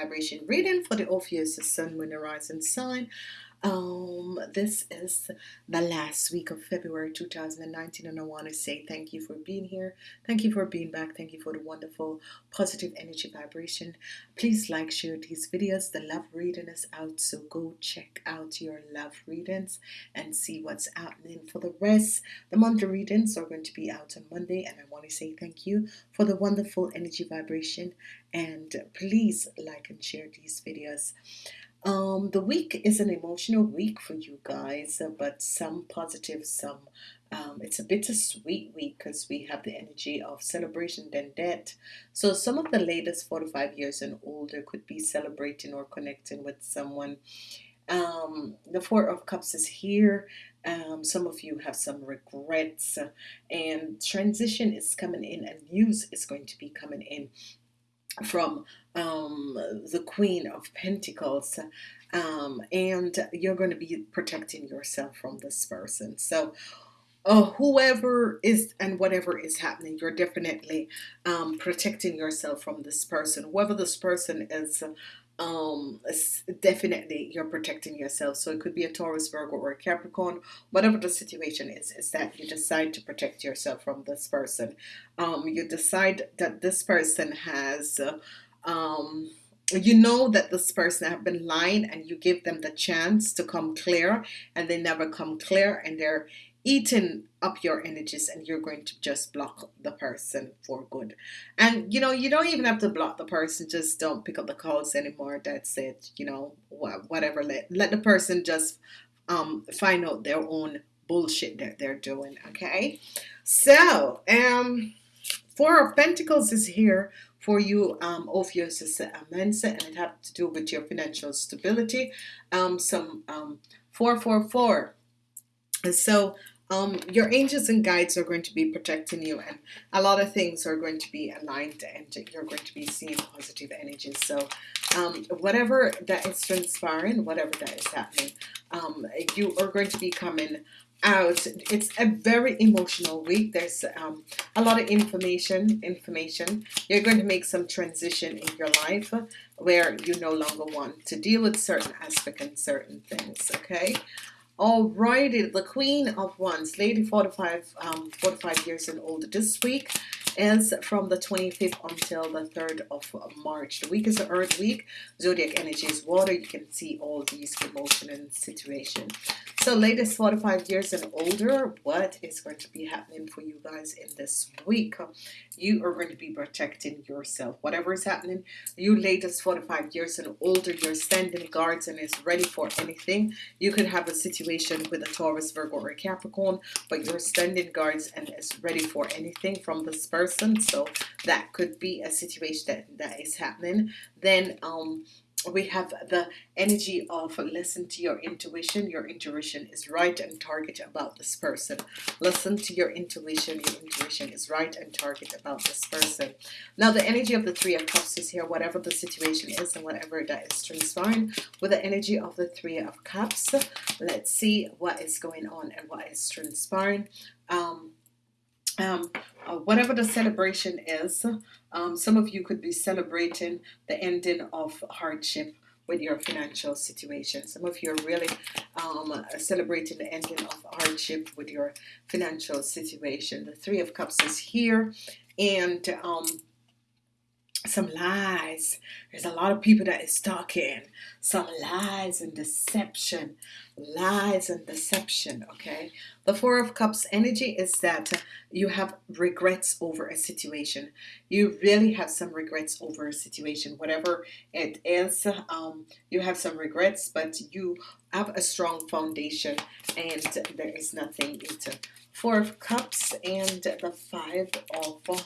vibration reading for the Ophiuchus Sun, Moon, Horizon sign. Um, this is the last week of February 2019, and I want to say thank you for being here. Thank you for being back. Thank you for the wonderful positive energy vibration. Please like, share these videos. The love reading is out, so go check out your love readings and see what's happening. For the rest, the monthly readings are going to be out on Monday, and I want to say thank you for the wonderful energy vibration. And please like and share these videos. Um, the week is an emotional week for you guys, uh, but some positive, some um, it's a bittersweet week because we have the energy of celebration then death. So some of the latest 45 years and older could be celebrating or connecting with someone. Um, the Four of Cups is here. Um, some of you have some regrets, uh, and transition is coming in, and news is going to be coming in from um, the Queen of Pentacles um, and you're going to be protecting yourself from this person. So uh, whoever is and whatever is happening you're definitely um, protecting yourself from this person. Whoever this person is um definitely you're protecting yourself. So it could be a Taurus Virgo or a Capricorn whatever the situation is is that you decide to protect yourself from this person. Um you decide that this person has uh, um you know that this person have been lying and you give them the chance to come clear and they never come clear and they're eating up your energies and you're going to just block the person for good. And you know you don't even have to block the person just don't pick up the calls anymore that's it you know whatever let, let the person just um, find out their own bullshit that they're doing okay? So um four of pentacles is here for you um Ophiuchus Mensa and it has to do with your financial stability. Um some um 444 and so um, your angels and guides are going to be protecting you and a lot of things are going to be aligned and you're going to be seeing positive energies so um, whatever that is transpiring whatever that is happening um, you are going to be coming out. It's a very emotional week. There's um, a lot of information information. You're going to make some transition in your life where you no longer want to deal with certain aspects and certain things okay Alrighty, the Queen of Wands, Lady 45, um, 45 years and older. This week is from the 25th until the 3rd of March. The week is the Earth week. Zodiac energy is water. You can see all these emotion and situation. So, latest 45 years and older, what is going to be happening for you guys in this week? You are going to be protecting yourself. Whatever is happening, you latest 45 years and older, you're standing guards and is ready for anything. You could have a situation situation with a Taurus, Virgo, or Capricorn, but you're standing guards and is ready for anything from this person. So that could be a situation that, that is happening. Then um, we have the energy of listen to your intuition. Your intuition is right and target about this person. Listen to your intuition. Your intuition is right and target about this person. Now the energy of the three of cups is here. Whatever the situation is and whatever that is transpiring with the energy of the three of cups let's see what is going on and what is transpiring. Um, um, uh, whatever the celebration is um, some of you could be celebrating the ending of hardship with your financial situation. Some of you are really um, celebrating the ending of hardship with your financial situation. The three of cups is here and um, some lies. There's a lot of people that is talking some lies and deception lies and deception okay? The four of cups energy is that you have regrets over a situation. You really have some regrets over a situation whatever it is um, you have some regrets but you have a strong foundation and there is nothing into four of cups and the five of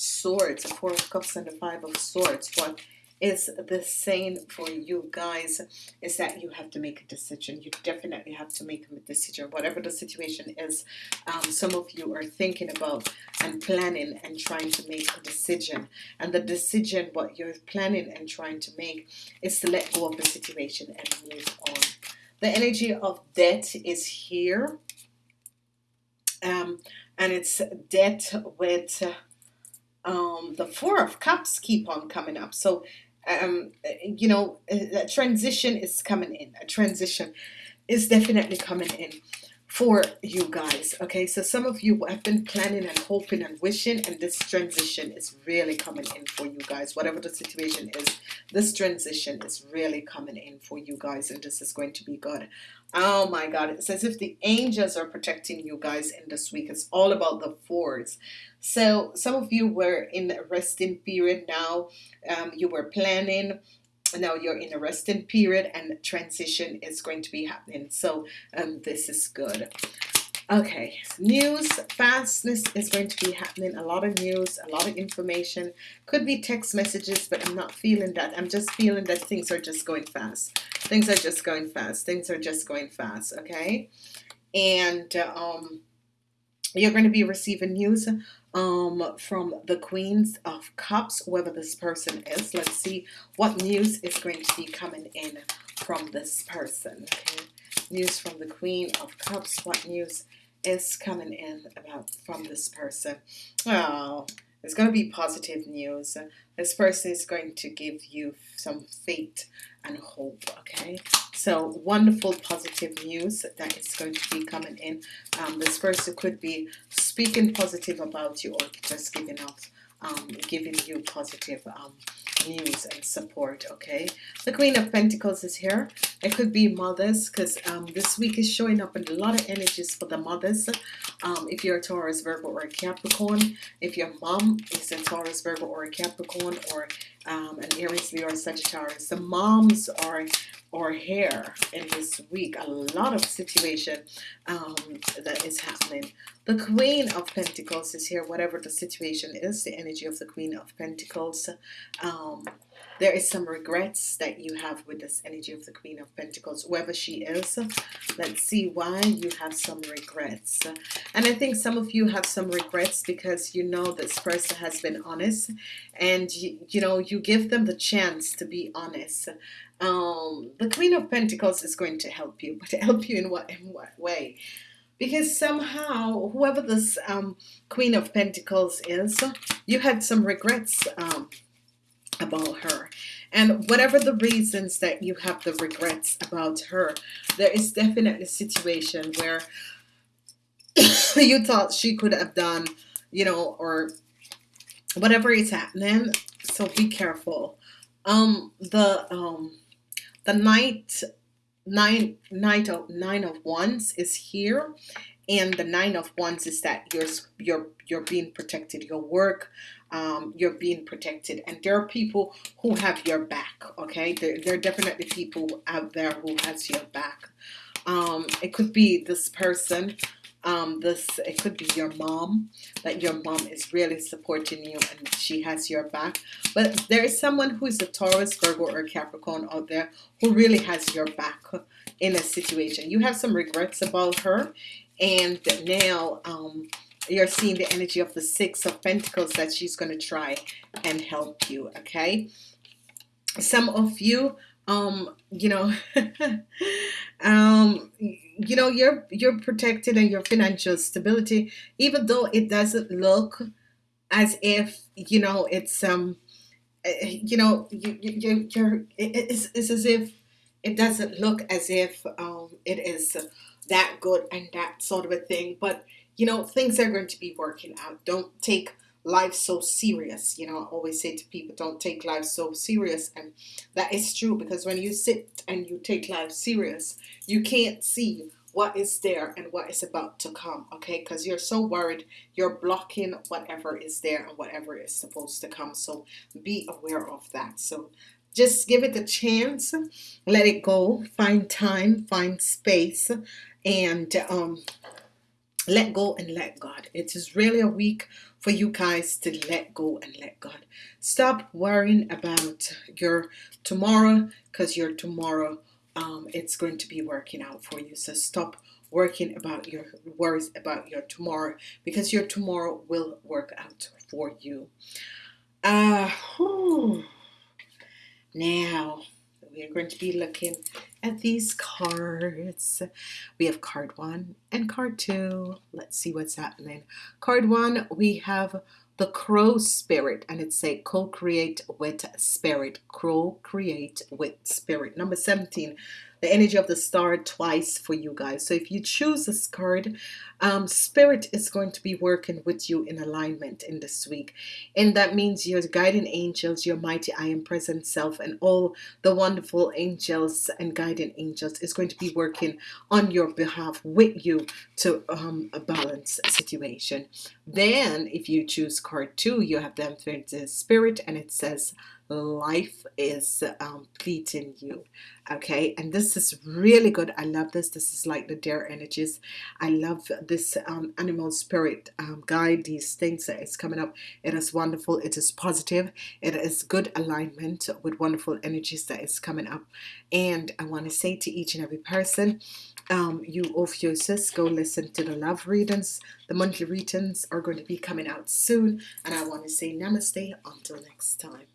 swords, four of cups and the five of swords. What is the saying for you guys is that you have to make a decision. You definitely have to make a decision, whatever the situation is. Um, some of you are thinking about and planning and trying to make a decision, and the decision what you're planning and trying to make is to let go of the situation and move on. The energy of debt is here, um, and it's debt with. Uh, um, the four of cups keep on coming up. So um, you know, a transition is coming in. A transition is definitely coming in for you guys okay? So some of you have been planning and hoping and wishing and this transition is really coming in for you guys. Whatever the situation is this transition is really coming in for you guys and this is going to be good oh my god it's as if the angels are protecting you guys in this week. It's all about the fours so some of you were in a resting period now. Um, you were planning. Now you're in a resting period and transition is going to be happening. So um, this is good okay news fastness is going to be happening a lot of news a lot of information could be text messages but I'm not feeling that I'm just feeling that things are just going fast things are just going fast things are just going fast okay and um, you're going to be receiving news um, from the Queens of Cups, whoever this person is. Let's see what news is going to be coming in from this person. Okay? News from the Queen of Cups. What news is coming in about from this person? Oh, it's going to be positive news. This person is going to give you some faith and hope. Okay, so wonderful positive news that is going to be coming in. Um, this person could be speaking positive about you or just giving off, um, giving you positive um, news and support. Okay, the Queen of Pentacles is here. It could be mothers because um, this week is showing up in a lot of energies for the mothers. Um, if you're a Taurus, Virgo, or a Capricorn, if your mom is a Taurus, Virgo, or a Capricorn, or um, an Aries, Leo, or Sagittarius, the moms are or here in this week a lot of situation um, that is happening the Queen of Pentacles is here whatever the situation is the energy of the Queen of Pentacles um, there is some regrets that you have with this energy of the Queen of Pentacles whoever she is. Let's see why you have some regrets. And I think some of you have some regrets because you know this person has been honest and you, you know you give them the chance to be honest. Um, the Queen of Pentacles is going to help you but help you in what in what way? Because somehow whoever this um, Queen of Pentacles is you had some regrets um, about her. And whatever the reasons that you have the regrets about her there is definitely a situation where you thought she could have done you know or whatever is happening. So be careful. Um the um the night nine night of nine of wands is here and the nine of wands is that you're you're you're being protected. Your work um, you're being protected. And there are people who have your back okay? There, there are definitely people out there who has your back. Um, it could be this person um, this it could be your mom that your mom is really supporting you and she has your back. But there is someone who is a Taurus Virgo or Capricorn out there who really has your back in a situation. You have some regrets about her and now um, you're seeing the energy of the six of Pentacles that she's going to try and help you okay? Some of you um you know um you know you're you're protected and your financial stability even though it doesn't look as if you know it's um eh, you know you, you you're it's, it's as if it doesn't look as if um it is that good and that sort of a thing but you know things are going to be working out. Don't take life so serious you know I always say to people don't take life so serious and that is true because when you sit and you take life serious you can't see what is there and what is about to come okay? Because you're so worried you're blocking whatever is there and whatever is supposed to come so be aware of that. So just give it a chance let it go find time find space and um, let go and let God. It is really a week for you guys to let go and let God. Stop worrying about your tomorrow because your tomorrow um, it's going to be working out for you. So stop working about your worries about your tomorrow because your tomorrow will work out for you. Uh, now we are going to be looking at these cards. We have card one and card two. Let's see what's happening. Card one, we have the crow spirit and it's a co-create with spirit crow create with spirit number 17 the energy of the star twice for you guys. So if you choose this card um, spirit is going to be working with you in alignment in this week. And that means your guiding angels your mighty I am present self and all the wonderful angels and guiding angels is going to be working on your behalf with you to um, a balance situation then if you choose card two you have the spirit and it says life is um, pleasing you. Okay? And this is really good. I love this. This is like the deer energies. I love this um, animal spirit um, guide. These things that is coming up. It is wonderful. It is positive. It is good alignment with wonderful energies that is coming up. And I want to say to each and every person um, you Ophiuchus go listen to the love readings the monthly readings are going to be coming out soon. And I want to say namaste. Until next time